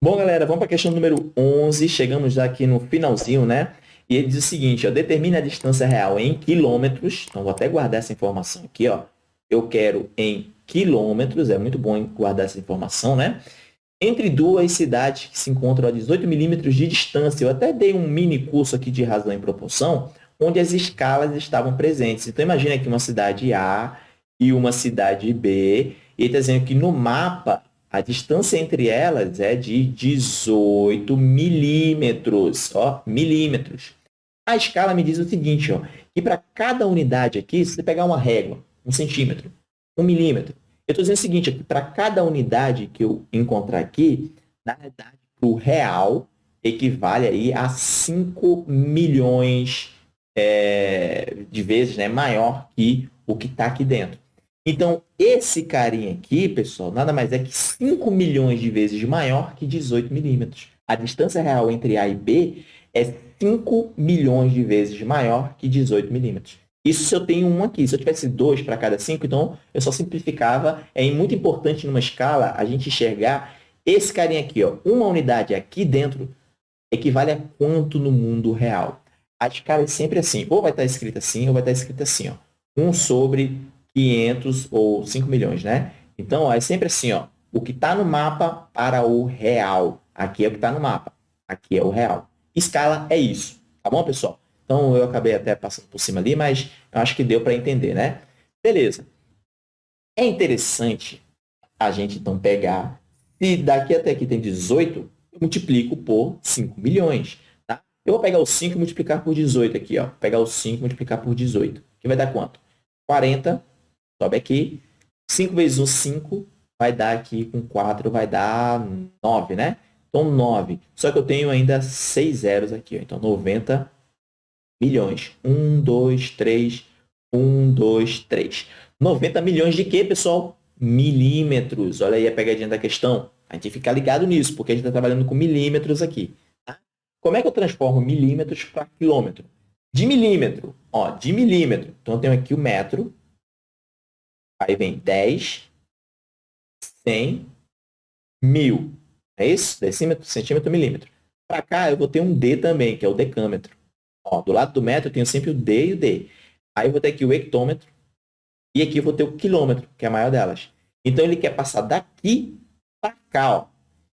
Bom, galera, vamos para a questão número 11. Chegamos já aqui no finalzinho, né? E ele diz o seguinte, ó, determine a distância real em quilômetros. Então, vou até guardar essa informação aqui, ó. Eu quero em quilômetros, é muito bom guardar essa informação, né? Entre duas cidades que se encontram a 18 milímetros de distância. Eu até dei um mini curso aqui de razão em proporção, onde as escalas estavam presentes. Então, imagine aqui uma cidade A e uma cidade B. E ele está dizendo que no mapa a distância entre elas é de 18 milímetros, ó, milímetros. A escala me diz o seguinte, ó, que para cada unidade aqui, se você pegar uma régua, um centímetro, um milímetro, eu estou dizendo o seguinte, para cada unidade que eu encontrar aqui, na verdade, o real equivale aí a 5 milhões é, de vezes né, maior que o que está aqui dentro. Então, esse carinha aqui, pessoal, nada mais é que 5 milhões de vezes maior que 18 milímetros. A distância real entre A e B é 5 milhões de vezes maior que 18 milímetros. Isso se eu tenho um aqui. Se eu tivesse dois para cada cinco, então eu só simplificava. É muito importante numa escala a gente enxergar esse carinha aqui. Ó, uma unidade aqui dentro equivale a quanto no mundo real. A escala é sempre assim. Ou vai estar escrita assim, ou vai estar escrita assim. Ó. 1 sobre 500 ou 5 milhões, né? Então, ó, é sempre assim, ó, o que está no mapa para o real. Aqui é o que está no mapa. Aqui é o real. Escala é isso. Tá bom, pessoal? Então, eu acabei até passando por cima ali, mas eu acho que deu para entender, né? Beleza. É interessante a gente, então, pegar... Se daqui até aqui tem 18, eu multiplico por 5 milhões. Tá? Eu vou pegar o 5 e multiplicar por 18 aqui. Ó. Pegar o 5 e multiplicar por 18. Que vai dar quanto? 40 sobe aqui. 5 vezes 1, 5. Vai dar aqui com 4, vai dar 9, né? Então, 9. Só que eu tenho ainda 6 zeros aqui. Ó. Então, 90 milhões. 1, 2, 3. 1, 2, 3. 90 milhões de quê, pessoal? Milímetros. Olha aí a pegadinha da questão. A gente fica ligado nisso, porque a gente está trabalhando com milímetros aqui. Tá? Como é que eu transformo milímetros para quilômetro? De milímetro. Ó, de milímetro. Então, eu tenho aqui o metro. Aí vem 10, 100, 1000. É isso? Decímetro, centímetro, milímetro. Para cá, eu vou ter um D também, que é o decâmetro. Ó, do lado do metro, eu tenho sempre o D e o D. Aí eu vou ter aqui o hectômetro. E aqui eu vou ter o quilômetro, que é a maior delas. Então, ele quer passar daqui para cá. Ó.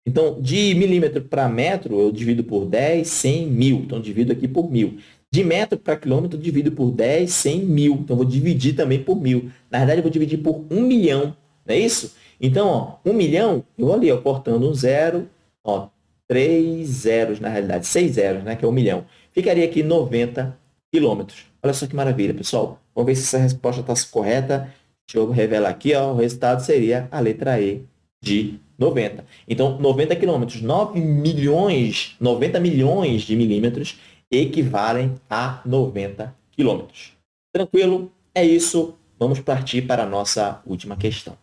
Então, de milímetro para metro, eu divido por 10, 100, 1000. Então, divido aqui por 1000. De metro para quilômetro, divido por 10, 100, mil. Então, vou dividir também por mil. Na verdade, eu vou dividir por 1 milhão. Não é isso? Então, ó, 1 milhão, eu vou ali, ó, cortando um zero, ó, três zeros, na realidade, seis zeros, né, que é 1 milhão. Ficaria aqui 90 quilômetros. Olha só que maravilha, pessoal. Vamos ver se essa resposta está correta. Deixa eu revelar aqui, ó, o resultado seria a letra E de 90. Então, 90 quilômetros, 9 milhões, 90 milhões de milímetros equivalem a 90 quilômetros. Tranquilo? É isso. Vamos partir para a nossa última questão.